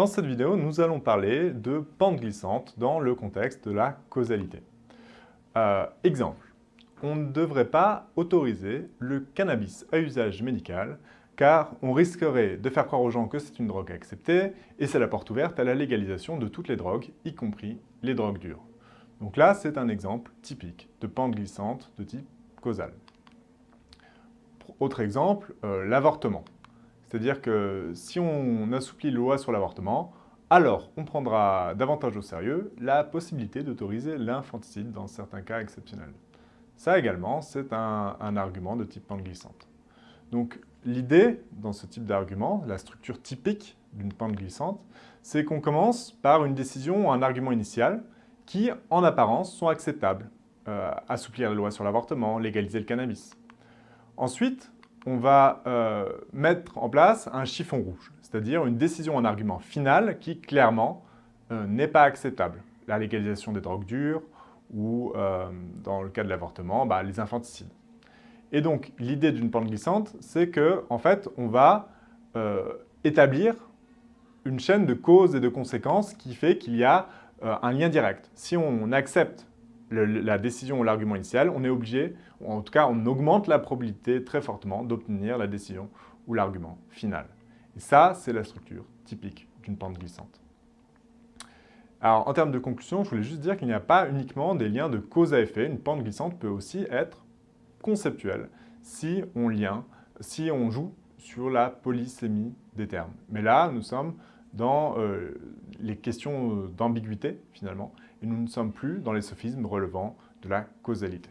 Dans cette vidéo, nous allons parler de pente glissante dans le contexte de la causalité. Euh, exemple, on ne devrait pas autoriser le cannabis à usage médical car on risquerait de faire croire aux gens que c'est une drogue acceptée et c'est la porte ouverte à la légalisation de toutes les drogues, y compris les drogues dures. Donc là, c'est un exemple typique de pente glissante de type causal. Autre exemple, euh, l'avortement. C'est-à-dire que si on assouplit la loi sur l'avortement, alors on prendra davantage au sérieux la possibilité d'autoriser l'infanticide dans certains cas exceptionnels. Ça également, c'est un, argument de type pente glissante. Donc l'idée dans ce type d'argument, la structure typique d'une pente glissante, c'est qu'on commence par une décision ou un argument initial qui, en apparence, sont acceptables. Euh, assouplir la loi sur l'avortement, légaliser le cannabis. Ensuite, on va euh, mettre en place un chiffon rouge, c'est-à-dire une décision en argument final qui, clairement, euh, n'est pas acceptable. La légalisation des drogues dures ou, euh, dans le cas de l'avortement, bah, les infanticides. Et donc, l'idée d'une pente glissante, c'est que, en fait, on va établir une chaîne de causes et de conséquences qui fait qu'il y a un lien direct. Si on accepte la décision ou l'argument initial, on est obligé, ou en tout cas on augmente la probabilité très fortement d'obtenir la décision ou l'argument final. Et ça, c'est la structure typique d'une pente glissante. Alors, en termes de conclusion, je voulais juste dire qu'il n'y a pas uniquement des liens de cause à effet. Une pente glissante peut aussi être conceptuelle si on, lien, si on joue sur la polysémie des termes. Mais là, nous sommes dans euh, les questions d'ambiguïté, finalement, et nous ne sommes plus dans les sophismes relevant de la causalité.